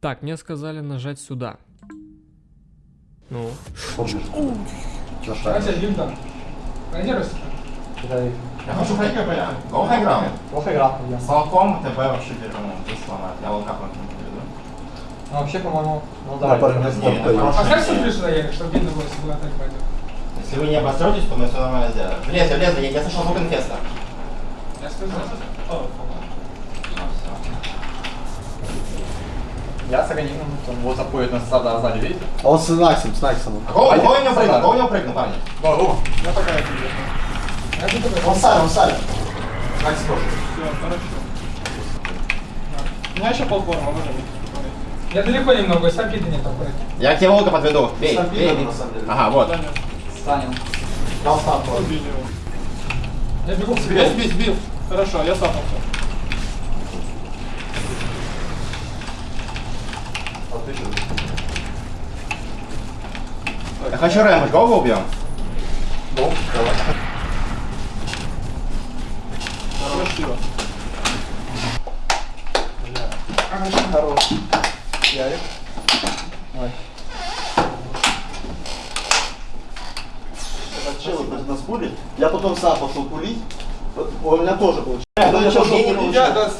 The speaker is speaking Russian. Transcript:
Так, мне сказали нажать сюда. Ну. Плохо играл. Салком ТБ вообще первым сломать. Я не приведу. Ну, вообще, по-моему, ну Да, Поставь сейв. сюрприз сюда, Ярик, чтобы видно было, если была так пойдет. Если вы не обостретесь, то мы все нормально сделаем. Влезли, я, я слышал звук инфеста. Я сказал. О, Ну, всё. Я с организмом, он вот заходит на сада сзади, видите? А он с Наксом, с Наксом. А Кого, кого у него прыгнул? Кого у него прыгнул, парни? О, Я пока это не Я тут такой. Он сами, он сами. Макс тоже. Все, хорошо. У меня еще полформа, можно Я далеко немного, стампида нет аккуратно. Я к тебе волка подведу. Бей, Сам бей, на самом деле. Ага, вот. Станем. Дал стан. Я бегу Сбил, сбил, сбил. Хорошо, я сапнулся. Я хочу Рэмбо, кого убьем? Ну, давай. Красиво. Хорош. Ярик. Есть, нас пулит. Я потом сам пошел курить. Он меня тоже получил. Ну, я что, пошел курить. Я,